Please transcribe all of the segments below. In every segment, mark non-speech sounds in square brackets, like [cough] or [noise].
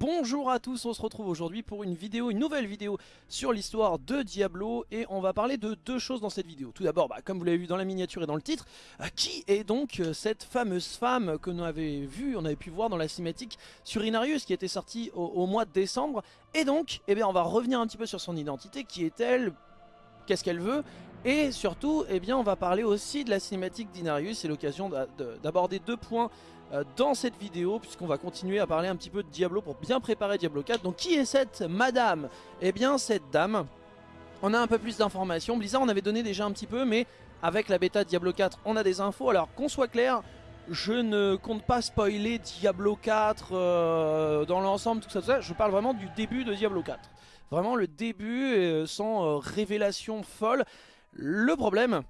bonjour à tous, on se retrouve aujourd'hui pour une vidéo, une nouvelle vidéo sur l'histoire de Diablo et on va parler de deux choses dans cette vidéo. Tout d'abord, bah, comme vous l'avez vu dans la miniature et dans le titre, euh, qui est donc euh, cette fameuse femme que nous avait vu, on avait pu voir dans la cinématique sur Inarius qui était sortie au, mois de décembre et donc, eh bien, on va revenir un petit peu sur son identité, qui est-elle, qu'est-ce qu'elle veut et surtout, eh bien, on va parler aussi de la cinématique d'Inarius, c'est l'occasion d'aborder deux points dans cette vidéo puisqu'on va continuer à parler un petit peu de Diablo pour bien préparer Diablo 4. Donc qui est cette madame? Eh bien cette dame, on a un peu plus d'informations. Blizzard on avait donné déjà un petit peu mais avec la bêta Diablo 4 on a des infos. Alors qu'on soit clair, je ne compte pas spoiler Diablo 4 euh, dans l'ensemble, tout ça, tout ça. Je parle vraiment du début de Diablo 4. Vraiment le début euh, sans révélation folle. Le problème,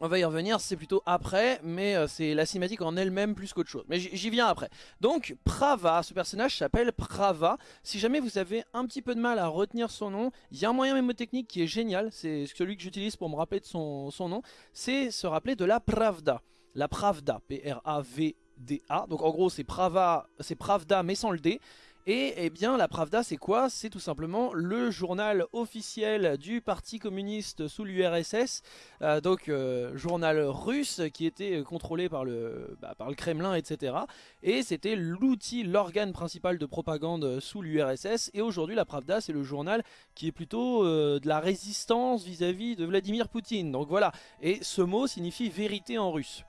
on va y revenir, c'est plutôt après, mais euh, c'est la cinématique en elle-même plus qu'autre chose. Mais j'y viens après. Donc, Prava, ce personnage s'appelle Prava. Si jamais vous avez un petit peu de mal à retenir son nom, il y a un moyen mémotechnique qui est génial, c'est celui que j'utilise pour me rappeler de son, nom, c'est se rappeler de la Pravda. La Pravda, P-R-A-V-D-A. Donc en gros, c'est Prava, c'est Pravda mais sans le D. Et eh bien la Pravda c'est quoi? C'est tout simplement le journal officiel du parti communiste sous l'URSS, euh, donc euh, journal russe qui était contrôlé par le, bah, Kremlin etc. Et c'était l'outil, l'organe principal de propagande sous l'URSS et aujourd'hui la Pravda c'est le journal qui est plutôt euh, de la résistance vis-à-vis -vis de Vladimir Poutine. Donc voilà, et ce mot signifie vérité en russe.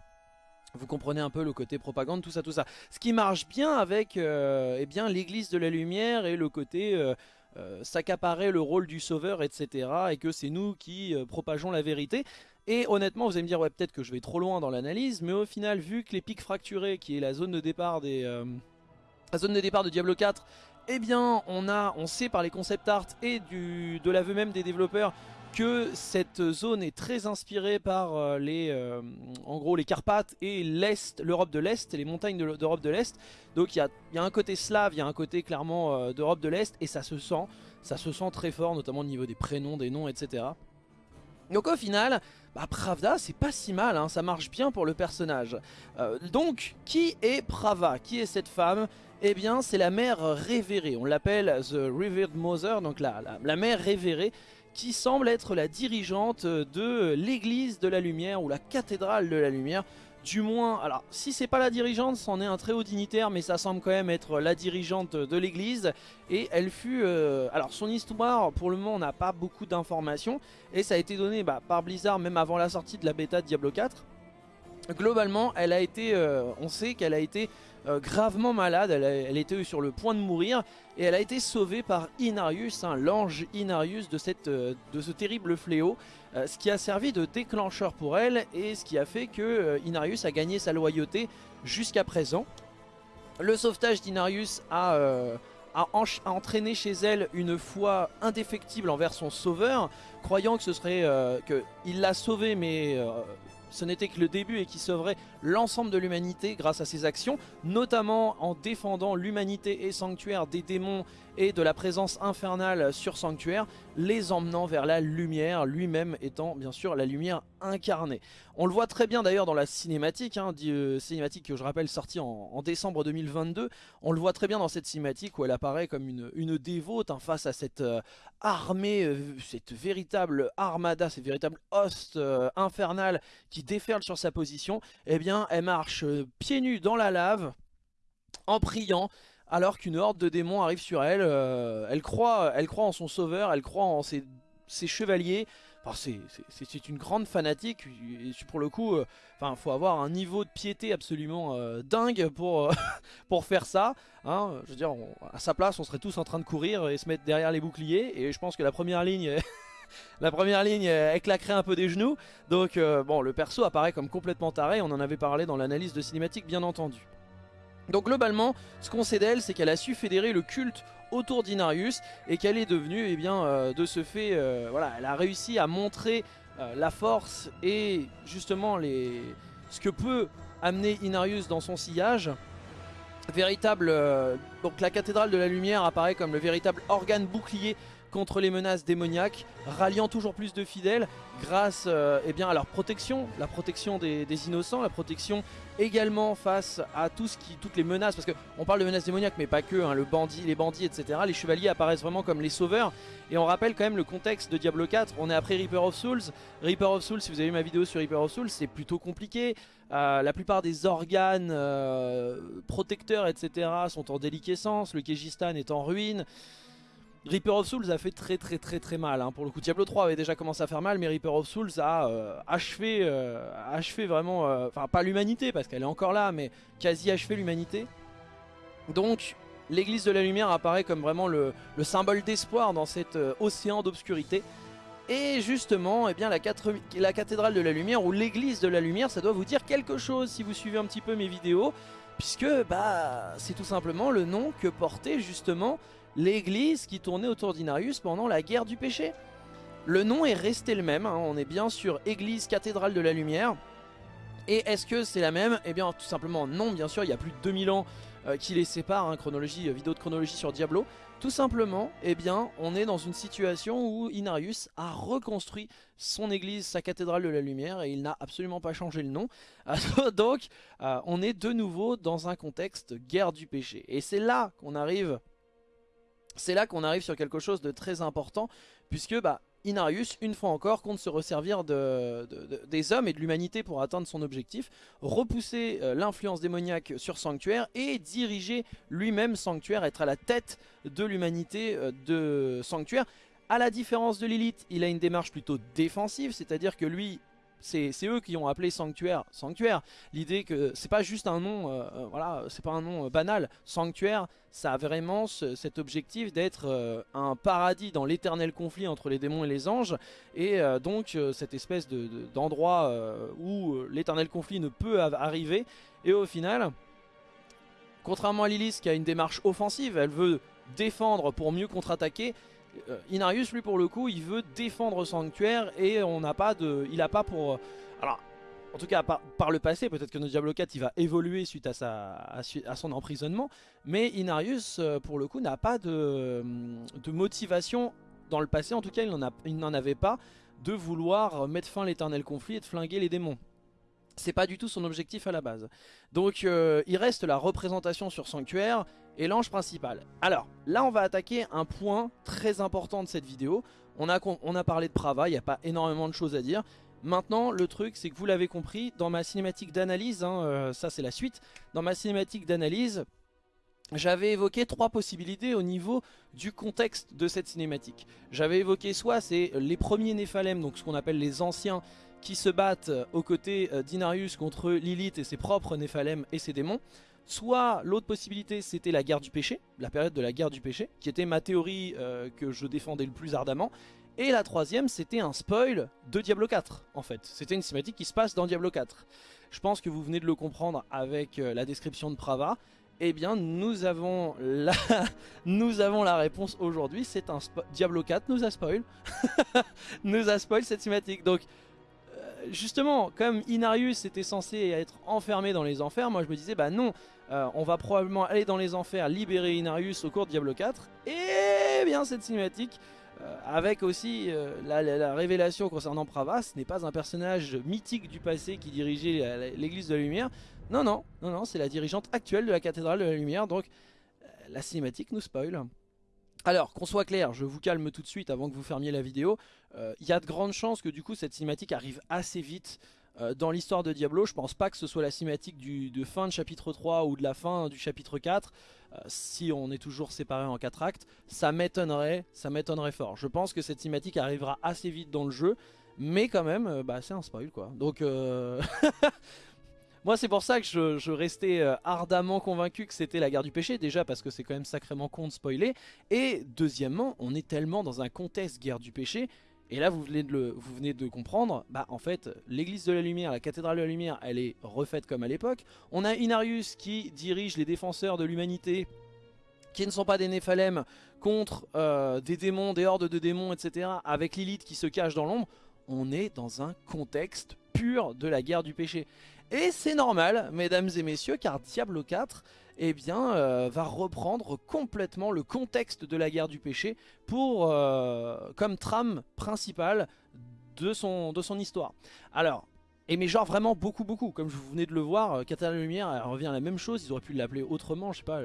Vous comprenez un peu le côté propagande, tout ça, tout ça. Ce qui marche bien avec euh, eh bien l'église de la lumière et le côté euh, euh, le rôle du sauveur, etc. Et que c'est nous qui propageons la vérité. Et honnêtement, vous allez me dire, ouais, peut-être que je vais trop loin dans l'analyse, mais au final, vu que les pics fracturés, qui est la zone de départ des... la zone de départ de Diablo 4, eh bien, on, a, on sait par les concept art et de l'aveu même des développeurs que cette zone est très inspirée par euh, les, euh, en gros les Carpates et l'Est, l'Europe de l'Est, les montagnes d'Europe de l'Est. Donc il y a, un côté slave, il y a un côté clairement euh, d'Europe de l'Est et ça se sent, ça se sent très fort, notamment au niveau des prénoms, des noms, etc. Donc au final, bah, Pravda c'est pas si mal, hein, ça marche bien pour le personnage. donc qui est Prava? Qui est cette femme? Eh bien c'est la mère révérée, on l'appelle The Revered Mother, donc la, la mère révérée qui semble être la dirigeante de l'église de la lumière ou la cathédrale de la lumière. Du moins, alors si c'est pas la dirigeante, c'en est un très haut dignitaire, mais ça semble quand même être la dirigeante de l'église. Et elle fut... Euh, alors son histoire, pour le moment, on n'a pas beaucoup d'informations. Et ça a été donné bah, par Blizzard même avant la sortie de la bêta de Diablo 4. Globalement, elle a été, euh, on sait qu'elle a été euh, gravement malade, elle, était sur le point de mourir et elle a été sauvée par Inarius, l'ange Inarius euh, de ce terrible fléau, euh, ce qui a servi de déclencheur pour elle et ce qui a fait que Inarius a gagné sa loyauté jusqu'à présent. Le sauvetage d'Inarius a, entraîné chez elle une foi indéfectible envers son sauveur, croyant que ce serait que il l'a sauvé mais ce n'était que le début et qui sauverait l'ensemble de l'humanité grâce à ses actions, notamment en défendant l'humanité et Sanctuaire des démons et de la présence infernale sur Sanctuaire, les emmenant vers la lumière, lui-même étant bien sûr la lumière incarnée. On le voit très bien d'ailleurs dans la cinématique, hein, euh, cinématique que je rappelle sortie en, décembre 2022, on le voit très bien dans cette cinématique où elle apparaît comme une, dévote hein, face à cette euh, armée, euh, cette véritable armada, cette véritable host infernale qui déferle sur sa position, eh bien elle marche pieds nus dans la lave, en priant, alors qu'une horde de démons arrive sur elle. Euh, elle, croit, en son sauveur, elle croit en ses, chevaliers. c'est une grande fanatique. Pour le coup, euh, faut avoir un niveau de piété absolument euh, dingue pour, [laughs] faire ça. Hein. je veux dire, à sa place, on serait tous en train de courir et se mettre derrière les boucliers. Et je pense que la première ligne... [laughs] la première elle claquerait un peu des genoux. Donc bon, le perso apparaît comme complètement taré, on en avait parlé dans l'analyse de cinématique bien entendu. Donc globalement, ce qu'on sait d'elle, c'est qu'elle a su fédérer le culte autour d'Inarius et qu'elle est devenue, eh bien, euh, de ce fait, euh, voilà, elle a réussi à montrer euh, la force et justement les... ce que peut amener Inarius dans son sillage. Véritable, donc la cathédrale de la lumière apparaît comme le véritable organe bouclier contre les menaces démoniaques, ralliant toujours plus de fidèles grâce euh, eh bien, à leur protection, la protection des, innocents, la protection également face à tout ce qui, toutes les menaces, parce qu'on parle de menaces démoniaques mais pas que, hein, le bandit, les bandits etc. Les chevaliers apparaissent vraiment comme les sauveurs. Et on rappelle quand même le contexte de Diablo 4, on est après Reaper of Souls, Reaper of Souls si vous avez vu ma vidéo sur Reaper of Souls c'est plutôt compliqué, euh, la plupart des organes euh, protecteurs etc sont en déliquescence, le Kejistan est en ruine, Reaper of Souls a fait très très très très mal. Hein. Pour le coup, Diablo 3 avait déjà commencé à faire mal, mais Reaper of Souls a euh, achevé, euh, achevé vraiment, euh, enfin pas l'humanité parce qu'elle est encore là, mais quasi achevé l'humanité. Donc l'église de la lumière apparaît comme vraiment le, symbole d'espoir dans cet océan d'obscurité. Et justement, eh bien, la, la cathédrale de la lumière ou l'église de la lumière, ça doit vous dire quelque chose si vous suivez un petit peu mes vidéos. Puisque bah, c'est tout simplement le nom que portait justement l'église qui tournait autour d'Inarius pendant la guerre du péché. Le nom est resté le même, hein. on est bien sur église cathédrale de la lumière. Et est-ce que c'est la même? Eh bien tout simplement non, bien sûr, il y a plus de 2000 ans euh, qui les séparent, hein, chronologie, euh, vidéo de chronologie sur Diablo. Tout simplement, eh bien, on est dans une situation où Inarius a reconstruit son église, sa cathédrale de la lumière, et il n'a absolument pas changé le nom. [laughs] Donc, euh, on est de nouveau dans un contexte guerre du péché. Et c'est là qu'on arrive c'est là qu'on arrive sur quelque chose de très important, puisque bah, Inarius, une fois encore, compte se resservir de, des hommes et de l'humanité pour atteindre son objectif, repousser euh, l'influence démoniaque sur Sanctuaire et diriger lui-même Sanctuaire, être à la tête de l'humanité euh, de Sanctuaire. À la différence de Lilith, il a une démarche plutôt défensive, c'est-à-dire que lui c'est eux qui ont appelé Sanctuaire Sanctuaire. L'idée que c'est pas juste un nom, euh, euh, voilà, c'est pas un nom euh, banal. Sanctuaire, ça a vraiment cet objectif d'être un paradis dans l'éternel conflit entre les démons et les anges. Et donc cette espèce d'endroit où l'éternel conflit ne peut arriver. Et au final, contrairement à Lilith qui a une démarche offensive, elle veut défendre pour mieux contre-attaquer. Euh, Inarius lui pour le coup il veut défendre Sanctuaire et on n'a pas de... Il a pas pour... Alors en tout cas par, le passé peut-être que notre Diablo 4 il va évoluer suite à, sa, à, son emprisonnement mais Inarius euh, pour le coup n'a pas de, motivation dans le passé. En tout cas il n'en avait pas de vouloir mettre fin à l'éternel conflit et de flinguer les démons c'est pas du tout son objectif à la base. Donc euh, il reste la représentation sur Sanctuaire et l'ange principal. Alors là on va attaquer un point très important de cette vidéo. On a, parlé de Prava, il n'y a pas énormément de choses à dire. Maintenant le truc c'est que vous l'avez compris, dans ma cinématique d'analyse, hein, euh, ça c'est la suite, dans ma cinématique d'analyse, j'avais évoqué trois possibilités au niveau du contexte de cette cinématique. J'avais évoqué soit c'est les premiers Néphalem, donc ce qu'on appelle les anciens, qui se battent euh, aux côtés euh, d'Inarius contre Lilith et ses propres Néphalem et ses démons. Soit l'autre possibilité c'était la guerre du péché, la période de la guerre du péché, qui était ma théorie euh, que je défendais le plus ardemment. Et la troisième c'était un spoil de Diablo 4 en fait. C'était une cinématique qui se passe dans Diablo 4. Je pense que vous venez de le comprendre avec la description de Prava. Eh bien nous avons la, [laughs] nous avons la réponse aujourd'hui, c'est un Diablo 4 nous a spoil, [laughs] nous a spoil cette cinématique. Donc justement, comme Inarius était censé être enfermé dans les enfers, moi je me disais, bah non, euh, on va probablement aller dans les enfers, libérer Inarius au cours de Diablo 4. Et bien cette cinématique, euh, avec aussi euh, la, révélation concernant Prava, ce n'est pas un personnage mythique du passé qui dirigeait l'église de la lumière. Non, non, non, non, c'est la dirigeante actuelle de la cathédrale de la lumière, donc la cinématique nous spoil. Alors, qu'on soit clair, je vous calme tout de suite avant que vous fermiez la vidéo. Il euh, y a de grandes chances que du coup cette cinématique arrive assez vite euh, dans l'histoire de Diablo. Je pense pas que ce soit la cinématique du, de fin de chapitre 3 ou de la fin du chapitre 4. Euh, si on est toujours séparé en 4 actes, ça m'étonnerait, ça m'étonnerait fort. Je pense que cette cinématique arrivera assez vite dans le jeu. Mais quand même, bah, c'est un spoil quoi. Donc... [laughs] Moi c'est pour ça que je, restais euh, ardemment convaincu que c'était la guerre du péché, déjà parce que c'est quand même sacrément con de spoiler, et deuxièmement on est tellement dans un contexte guerre du péché, et là vous venez de, comprendre, bah en fait l'église de la lumière, la cathédrale de la lumière, elle est refaite comme à l'époque, on a Inarius qui dirige les défenseurs de l'humanité, qui ne sont pas des Néphalem, contre euh, des démons, des hordes de démons, etc., avec Lilith qui se cache dans l'ombre, on est dans un contexte pur de la guerre du péché. Et c'est normal, mesdames et messieurs, car Diablo 4 eh bien, euh, va reprendre complètement le contexte de la guerre du péché pour, euh, comme trame principale de son, histoire. Alors, et mais genre vraiment beaucoup beaucoup, comme vous venez de le voir, euh, Cathédrale de la Lumière revient à la même chose, ils auraient pu l'appeler autrement, je sais pas,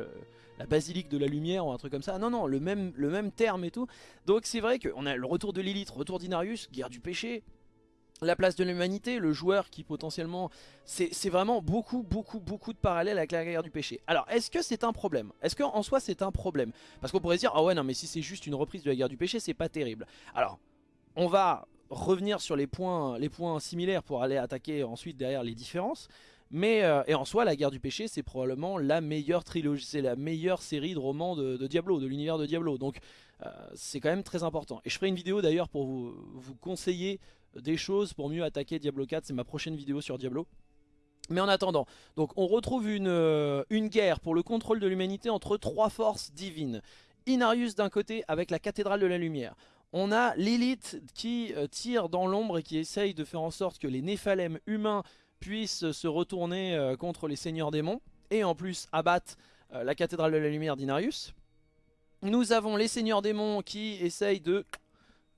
la basilique de la lumière ou un truc comme ça. Non non, le même, le même terme et tout. Donc c'est vrai qu'on a le retour de Lilith, retour d'Inarius, guerre du péché, la place de l'humanité, le joueur qui potentiellement... C'est vraiment beaucoup, beaucoup, beaucoup de parallèles avec la guerre du péché. Alors, est-ce que c'est un problème? Est-ce qu'en soi c'est un problème? Parce qu'on pourrait dire, ah ouais, non, mais si c'est juste une reprise de la guerre du péché, c'est pas terrible. Alors, on va revenir sur les points, les points similaires pour aller attaquer ensuite derrière les différences. Mais, euh, et en soi, la guerre du péché, c'est probablement la meilleure trilogie, c'est la meilleure série de romans de, Diablo, de l'univers de Diablo. Donc, euh, c'est quand même très important. Et je ferai une vidéo d'ailleurs pour vous, vous conseiller des choses pour mieux attaquer Diablo 4. C'est ma prochaine vidéo sur Diablo. Mais en attendant, donc on retrouve une, euh, une guerre pour le contrôle de l'humanité entre trois forces divines. Inarius d'un côté avec la cathédrale de la lumière. On a Lilith qui euh, tire dans l'ombre et qui essaye de faire en sorte que les Néphalem humains puissent se retourner euh, contre les seigneurs démons. Et en plus abattre la cathédrale de la lumière d'Inarius. Nous avons les seigneurs démons qui essayent de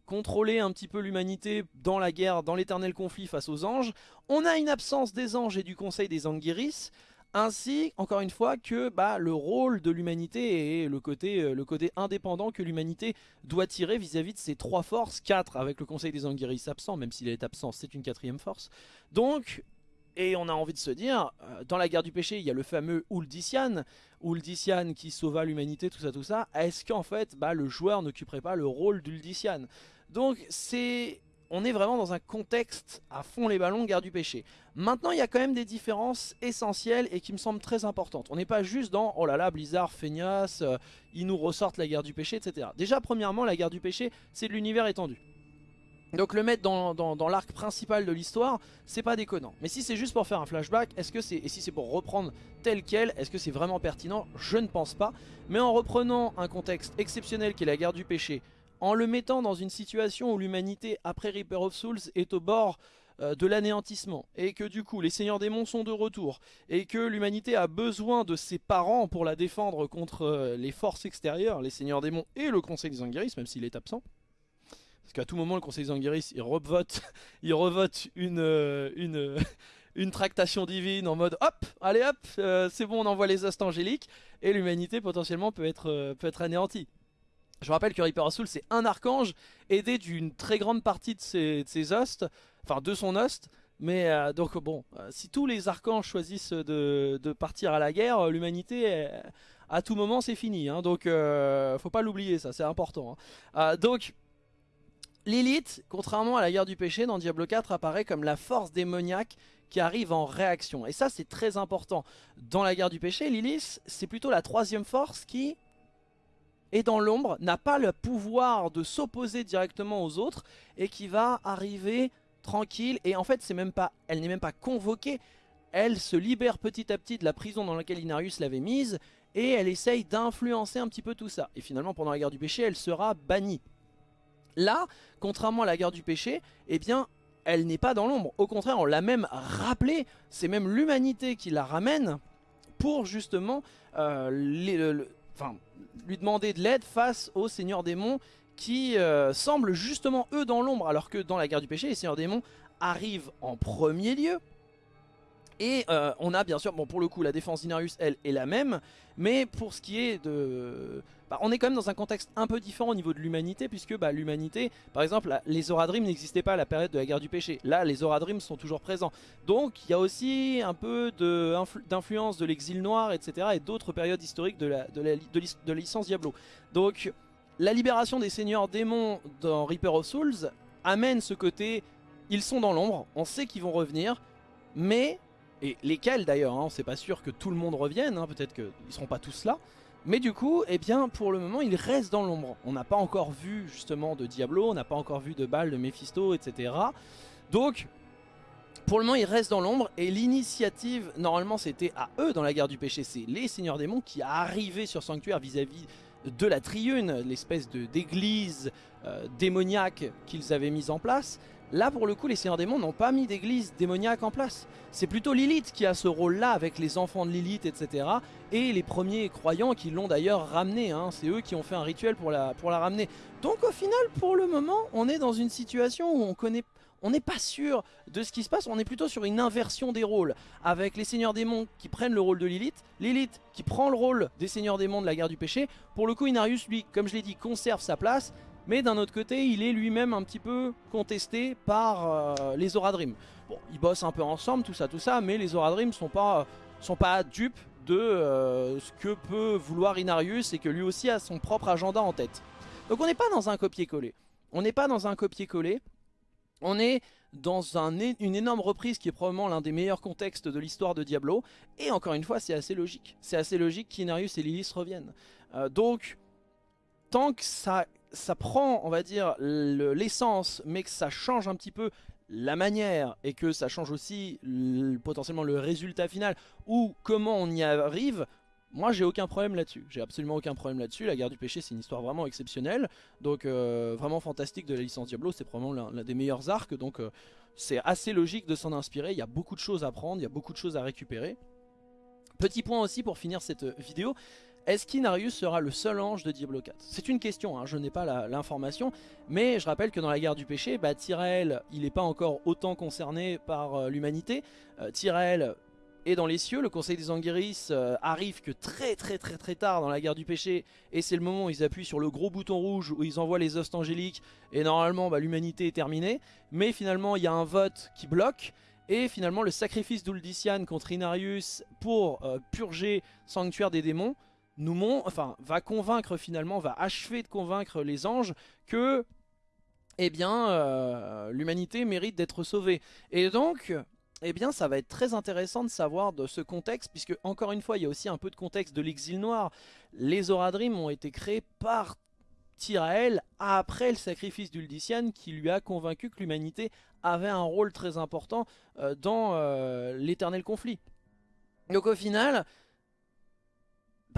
contrôler un petit peu l'humanité dans la guerre, dans l'éternel conflit face aux anges. On a une absence des anges et du conseil des Anguiris, ainsi, encore une fois, que bah, le rôle de l'humanité et le côté, euh, le côté indépendant que l'humanité doit tirer vis-à-vis de ces trois forces, quatre avec le conseil des Anguiris absent, même s'il est absent, c'est une quatrième force. Donc, et on a envie de se dire, euh, dans la guerre du péché, il y a le fameux Uldician, Uldician qui sauva l'humanité, tout ça, tout ça. Est-ce qu'en fait, bah, le joueur n'occuperait pas le rôle d'Uldician donc c'est... On est vraiment dans un contexte à fond les ballons, guerre du péché. Maintenant, il y a quand même des différences essentielles et qui me semblent très importantes. On n'est pas juste dans, oh là là, Blizzard, feignasse, euh, ils nous ressortent la guerre du péché, etc. Déjà, premièrement, la guerre du péché, c'est de l'univers étendu. Donc le mettre dans, l'arc principal de l'histoire, c'est pas déconnant. Mais si c'est juste pour faire un flashback, est-ce que c'est et si c'est pour reprendre tel quel, est-ce que c'est vraiment pertinent? Je ne pense pas. Mais en reprenant un contexte exceptionnel qui est la guerre du péché, en le mettant dans une situation où l'humanité après Reaper of Souls est au bord euh, de l'anéantissement et que du coup les seigneurs démons sont de retour et que l'humanité a besoin de ses parents pour la défendre contre euh, les forces extérieures, les seigneurs démons et le conseil des Anguiris même s'il est absent. Parce qu'à tout moment le conseil des Anguiris il revote, [laughs] euh, une, tractation divine en mode hop, allez hop, c'est bon on envoie les astres angéliques et l'humanité potentiellement peut être, peut être anéantie. Je rappelle que Reaper of Souls c'est un archange aidé d'une très grande partie de ses, de hostes, enfin de son host. Mais euh, donc bon, euh, si tous les archanges choisissent de, partir à la guerre, euh, l'humanité, à tout moment c'est fini. Hein. donc faut pas l'oublier ça, c'est important. Hein. donc Lilith, contrairement à la guerre du péché dans Diablo 4, apparaît comme la force démoniaque qui arrive en réaction. Et ça c'est très important. Dans la guerre du péché, Lilith c'est plutôt la troisième force qui et dans l'ombre, n'a pas le pouvoir de s'opposer directement aux autres et qui va arriver tranquille et en fait c'est même pas, elle n'est même pas convoquée, elle se libère petit à petit de la prison dans laquelle Inarius l'avait mise et elle essaye d'influencer un petit peu tout ça. Et finalement pendant la guerre du péché elle sera bannie. Là, contrairement à la guerre du péché, eh bien elle n'est pas dans l'ombre. Au contraire on l'a même rappelé, c'est même l'humanité qui la ramène pour justement euh, le, enfin, lui demander de l'aide face aux seigneurs démons qui euh, semblent justement eux dans l'ombre alors que dans la guerre du péché les seigneurs démons arrivent en premier lieu et euh, on a bien sûr, bon pour le coup la défense d'Inarius elle est la même mais pour ce qui est de bah, on est quand même dans un contexte un peu différent au niveau de l'humanité, puisque bah, l'humanité, par exemple, les Oradrim n'existaient pas à la période de la guerre du péché. Là, les Oradrim sont toujours présents. Donc, il y a aussi un peu d'influence de, l'exil noir, etc. et d'autres périodes historiques de la, de, la, de, licence Diablo. Donc, la libération des seigneurs démons dans Reaper of Souls amène ce côté, ils sont dans l'ombre, on sait qu'ils vont revenir, mais, et lesquels d'ailleurs, hein, c'est pas sûr que tout le monde revienne, hein, peut-être qu'ils seront pas tous là, mais du coup, eh bien, pour le moment, il reste dans l'ombre. On n'a pas encore vu justement de Diablo, on n'a pas encore vu de Baal, de Mephisto, etc. Donc, pour le moment, il reste dans l'ombre et l'initiative, normalement, c'était à eux dans la guerre du péché. C'est les seigneurs démons qui arrivaient sur Sanctuaire vis-à-vis de la Triune, l'espèce d'église euh, démoniaque qu'ils avaient mise en place. Là pour le coup les Seigneurs Démons n'ont pas mis d'église démoniaque en place. C'est plutôt Lilith qui a ce rôle là avec les enfants de Lilith etc. Et les premiers croyants qui l'ont d'ailleurs ramené, hein. c'est eux qui ont fait un rituel pour la, ramener. Donc au final pour le moment on est dans une situation où on connaît on n'est pas sûr de ce qui se passe, on est plutôt sur une inversion des rôles, avec les seigneurs démons qui prennent le rôle de Lilith, Lilith qui prend le rôle des seigneurs démons de la guerre du péché, pour le coup Inarius lui, comme je l'ai dit, conserve sa place, mais d'un autre côté, il est lui-même un petit peu contesté par euh, les Oradrim. Bon, ils bossent un peu ensemble, tout ça, tout ça, mais les Oradrim sont pas, sont pas dupes de euh, ce que peut vouloir Inarius et que lui aussi a son propre agenda en tête. Donc on n'est pas dans un copier-coller. On n'est pas dans un copier-coller. On est dans une énorme reprise qui est probablement l'un des meilleurs contextes de l'histoire de Diablo. Et encore une fois, c'est assez logique. C'est assez logique qu'Inarius et Lilith reviennent. Euh, donc, tant que ça prend, on va dire, l'essence, mais que ça change un petit peu la manière et que ça change aussi potentiellement le résultat final ou comment on y arrive, moi j'ai aucun problème là-dessus, j'ai absolument aucun problème là-dessus, la guerre du péché c'est une histoire vraiment exceptionnelle, donc euh, vraiment fantastique de la licence Diablo, c'est probablement l'un des meilleurs arcs, donc euh, c'est assez logique de s'en inspirer, il y a beaucoup de choses à prendre, il y a beaucoup de choses à récupérer. Petit point aussi pour finir cette vidéo, est-ce qu'Inarius sera le seul ange de Diablo 4 C'est une question, hein, je n'ai pas l'information, mais je rappelle que dans la guerre du péché, bah, Tyrael, il n'est pas encore autant concerné par euh, l'humanité. Euh, est dans les cieux, le conseil des Anguiris euh, arrive que très très très très tard dans la guerre du péché, et c'est le moment où ils appuient sur le gros bouton rouge où ils envoient les hostes angéliques, et normalement bah, l'humanité est terminée, mais finalement il y a un vote qui bloque, et finalement le sacrifice d'Uldician contre Inarius pour purger Sanctuaire des démons, enfin, va convaincre finalement, va achever de convaincre les anges que eh bien, euh, l'humanité mérite d'être sauvée. Et donc, eh bien, ça va être très intéressant de savoir de ce contexte, puisque encore une fois, il y a aussi un peu de contexte de l'exil noir. Les Oradrim ont été créés par Tyrael après le sacrifice d'Uldician qui lui a convaincu que l'humanité avait un rôle très important euh, dans euh, l'éternel conflit. Donc au final,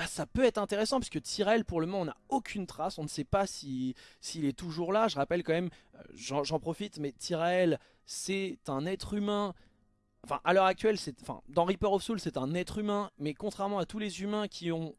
bah, ça peut être intéressant puisque Tyrell pour le moment on n'a aucune trace, on ne sait pas s'il est toujours là. Je rappelle quand même, euh, j'en profite, mais Tyrell c'est un être humain Enfin, à l'heure actuelle, enfin, dans Reaper of Souls, c'est un être humain, mais contrairement à tous les humains qui ont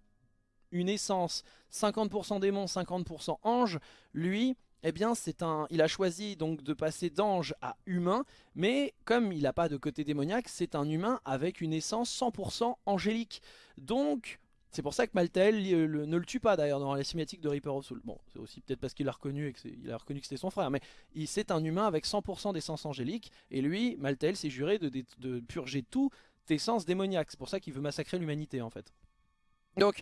une essence 50% démon, 50% ange, lui, eh bien, c'est un, il a choisi donc de passer d'ange à humain, mais comme il n'a pas de côté démoniaque, c'est un humain avec une essence 100% angélique. Donc, c'est pour ça que Maltael ne le tue pas d'ailleurs dans la cinématique de Reaper of Soul. Bon, c'est aussi peut-être parce qu'il a reconnu et que a reconnu que c'était son frère, mais c'est un humain avec 100% d'essence angélique, et lui, Maltael s'est juré de, purger tout d'essence démoniaque. C'est pour ça qu'il veut massacrer l'humanité en fait. Donc,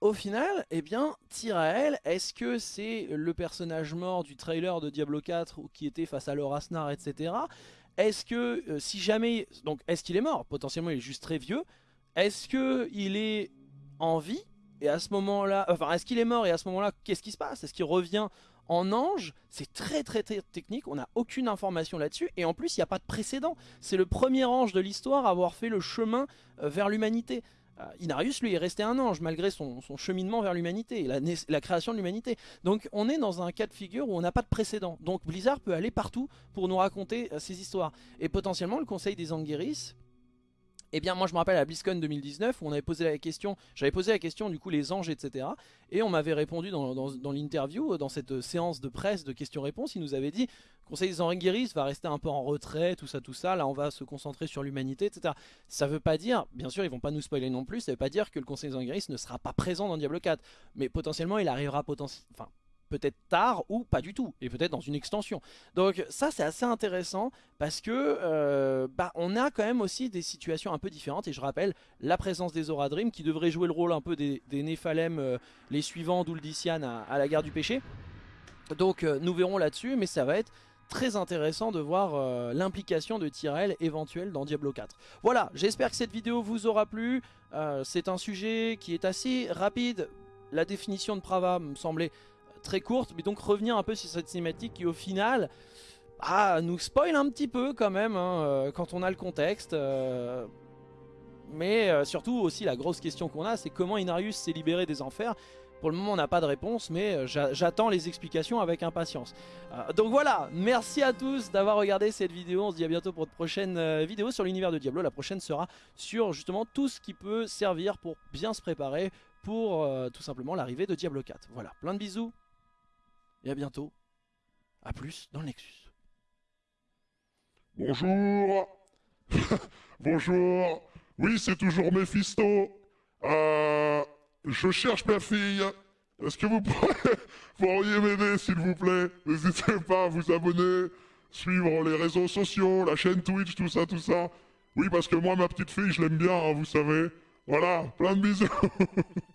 au final, eh bien, Tyrael, est-ce que c'est le personnage mort du trailer de Diablo 4 qui était face à Lorasnar, etc. Est-ce que, euh, si jamais... Donc, est-ce qu'il est mort? Potentiellement, il est juste très vieux. Est-ce qu'il est en vie et à ce moment-là, enfin est-ce qu'il est mort et à ce moment-là qu'est-ce qui se passe? Est-ce qu'il revient en ange? C'est très, très très technique, on n'a aucune information là-dessus et en plus il n'y a pas de précédent. C'est le premier ange de l'histoire à avoir fait le chemin euh, vers l'humanité. Euh, Inarius lui est resté un ange malgré son, cheminement vers l'humanité, la, la création de l'humanité. Donc on est dans un cas de figure où on n'a pas de précédent. Donc Blizzard peut aller partout pour nous raconter euh, ces histoires. Et potentiellement le conseil des Anguiris eh bien moi je me rappelle à BlizzCon 2019 où on avait posé la question, j'avais posé la question du coup les anges etc. Et on m'avait répondu dans, l'interview, dans cette séance de presse de questions-réponses, il nous avait dit Conseil des Anguiris va rester un peu en retrait, tout ça tout ça, là on va se concentrer sur l'humanité etc. Ça veut pas dire, bien sûr ils vont pas nous spoiler non plus, ça veut pas dire que le Conseil des Anguiris ne sera pas présent dans Diablo 4. Mais potentiellement il arrivera potentiellement, peut-être tard ou pas du tout, et peut-être dans une extension. Donc ça c'est assez intéressant parce que euh, bah, on a quand même aussi des situations un peu différentes, et je rappelle la présence des Aura Dream qui devrait jouer le rôle un peu des, des Néphalem, euh, les suivants d'Uldician à, la guerre du péché. Donc euh, nous verrons là-dessus, mais ça va être très intéressant de voir l'implication de Tyrell éventuelle dans Diablo 4. Voilà, j'espère que cette vidéo vous aura plu. c'est un sujet qui est assez rapide. La définition de Prava me semblait très courte, mais donc revenir un peu sur cette cinématique qui au final ah, nous spoil un petit peu quand même hein, euh, quand on a le contexte. Euh, mais euh, surtout aussi la grosse question qu'on a c'est comment Inarius s'est libéré des enfers Pour le moment, on n'a pas de réponse, mais j'attends les explications avec impatience. Donc voilà, merci à tous d'avoir regardé cette vidéo. On se dit à bientôt pour de prochaines vidéos sur l'univers de Diablo. La prochaine sera sur justement tout ce qui peut servir pour bien se préparer pour tout simplement l'arrivée de Diablo 4. Voilà, plein de bisous et à bientôt. A plus dans le Nexus. Bonjour [laughs] Bonjour Oui, c'est toujours Mephisto. Euh... Je cherche ma fille. Est-ce que vous pourriez [laughs] m'aider, s'il vous plaît? N'hésitez pas à vous abonner, suivre les réseaux sociaux, la chaîne Twitch, tout ça, tout ça. Oui, parce que moi, ma petite fille, je l'aime bien, hein, vous savez. Voilà, plein de bisous [laughs]